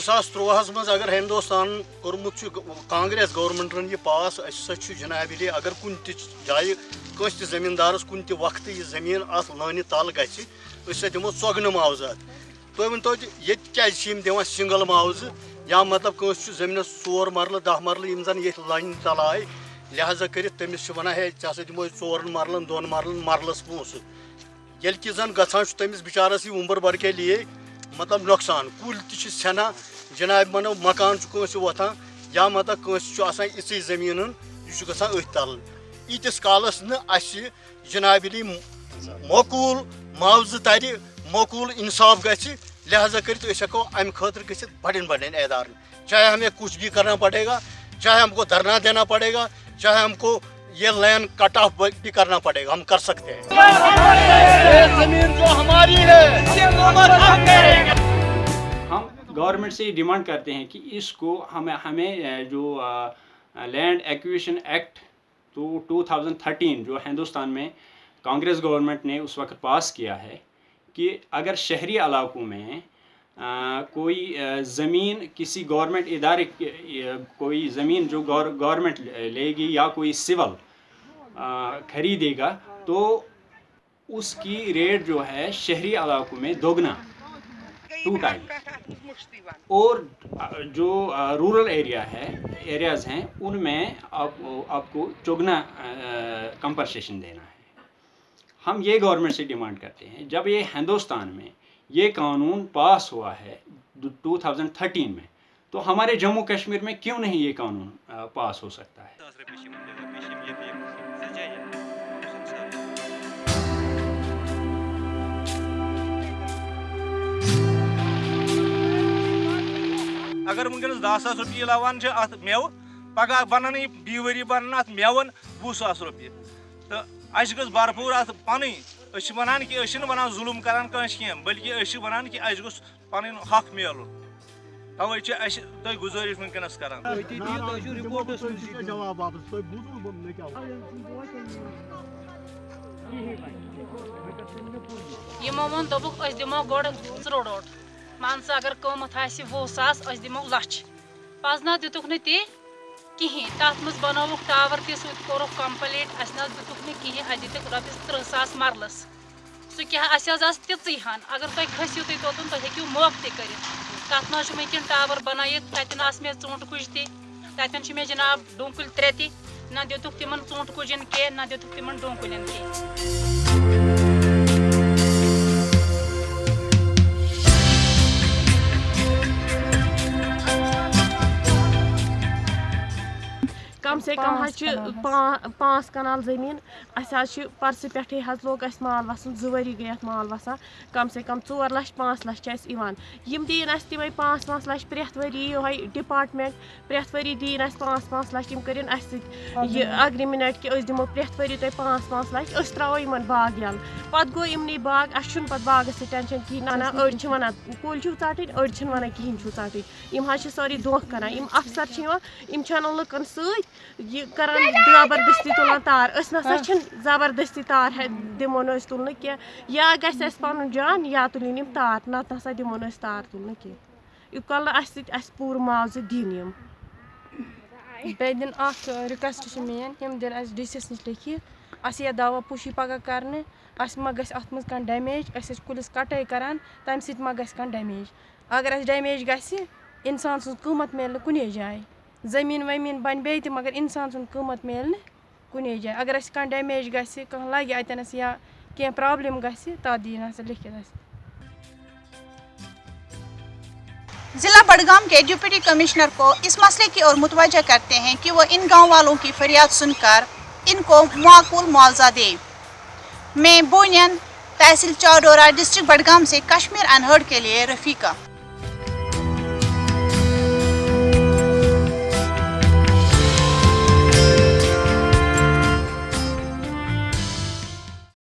सास त्रुवहस मज अगर हिंदुस्तान कोर्मुत कांग्रेस गवर्नमेंटन यह पास असा जनाब अगर कुन जाय कस जमींदारस कुन वक्त यह ज़मीन अत लान तल गि दिमो चगन मुआवजात तुम वन तो ये क्या दिवान सिंगल मुआवज या मतलब कंस ज़मीन चोर मरल दह मरल जन ये लाइन तल आय लिहाजा कर वन है ऐसा दिमो मरलन दोन मरलन मरलस पोस ये जन ग तमिस बिचारस यह उम्र भर के लिए मतलब नुकसान। कुल तना जनाब मनो, मकान वोथान या मतलब कंस इस ज़मीन यह अथ तल। ईतिस कालस न मकूल मुआवज तर, मकूल इंसाफ ग लिहाजा कर हको खतर गि बड़न बड़न एदार चाहे हमें कुछ भी करना पड़ेगा, चाहे हमको धरना देना पड़ेगा, चाहे हमको ये लैंड कट ऑफ़ भी करना पड़ेगा, हम कर सकते हैं। ये ज़मीन हमारी है हम गवर्नमेंट से डिमांड करते हैं कि इसको हमें हमें जो लैंड एक्विशन एक्ट तो 2013 जो हिंदुस्तान में कांग्रेस गवर्नमेंट ने उस वक्त पास किया है कि अगर शहरी इलाकों में कोई ज़मीन किसी गवर्नमेंट इदारे कोई ज़मीन जो गवर्नमेंट लेगी या कोई सिविल ख़रीदेगा तो उसकी रेट जो है शहरी इलाकों में दोगुना टू टाइम और जो रूरल एरिया है एरियाज़ हैं उनमें आप, आपको चौगना कंपनसेशन देना है। हम ये गवर्नमेंट से डिमांड करते हैं जब ये हिंदुस्तान में ये कानून पास हुआ है 2013 में। तो हमारे जम्मू कश्मीर में क्यों नहीं ये कानून पास हो सकता है? अगर वनस दह सास रुपये लवान अत मेव पगह बन बी वरी बन अत मेवन वह सास रुपये। तो अस गो भरपूर अत पन वन कि वन जुलम करान कंस कह बल्कि वन कि अस गोस पन हक मिल तवे तुम गुजारिश वनकस करान यमो वो दोपुक दिमो गोड़ त्रोड़ मान सा अगर कमत आह वो सास दिमो लच पज ना दितुक न ती कहें तथ मज बनोवुक टावर ते कोरुक कंप्लीट अस ना दितुक न कहें अस दितुक रपिस त्रिह सास मरलस सह क्या अस तिची हन अगर तुम खसू तुम तोतन तुम हेकू मौक ते कर तथ ना वनकिन टावर बनाइत ततन मे ूंट कुज ततन मे जनाब डूकुल त्रे ति ना दितुक तिमन ूंट कुजन कह ना दितुक तिमन डूकुलन कह कम से कम पाँच कनाल ज़मीन अस परस पे लोग माल वसन जवरी गई माल वसान कम से कम चोर लच पाँच लच यम दीन तमें पाँच पाँच लच प्रेथ वरी ये डिपार्टमेंट प्रेथ वरी दीन पाँच पाँच लच तम कर अग्रीमेंट कि दिमो प्रेथ वरी तुम पाँच पाँच लच अस त्रो इन बाग यल पत गो इमन बाग अस बागस टेंशन कहें ना ना अड़ वन कुल चाटन अड़ वन कहें चाटन यम सारी धोख कर यम लुकन सत यह कर ज़बरदस्ती तुलान तार नसा ज़बरदस्ती तार दिमो न तुल कह या गस पन जान या तुलिन तार नत नसा दिमो न तार तुल कह युकल अस पूर मुआवज दिन यम बे दिन रिक्वेस्ट मेन यम दिन अस डी सी नश लिखित अस यह दावा पुशी पगह कर अस मा गस अत मज कह डैमेज अस कुलिस कटाई करान तम सत मा गस कह डैमेज अगर अस डैमेज गस इंसान सज कीमत मिल कुने जाए ज़मीन वमीन बन बे मगर इंसान सुन कीमत मिल कुने जाए अगर अस कह डैमेज गह कह लगे अतनस या कह प्रॉब्लम गह तथ दी लिखित जिला बडगाम के डिप्टी कमिश्नर को इस मसले की ओर मुतवजह करते हैं कि वो इन गाँव वालों की फरियाद सुनकर इनको माकूल मुआवजा दे मैं बोनियन तहसील चौडोरा डिस्ट्रिक्ट बडगाम से कश्मीर अनहर्ड के लिए रफीका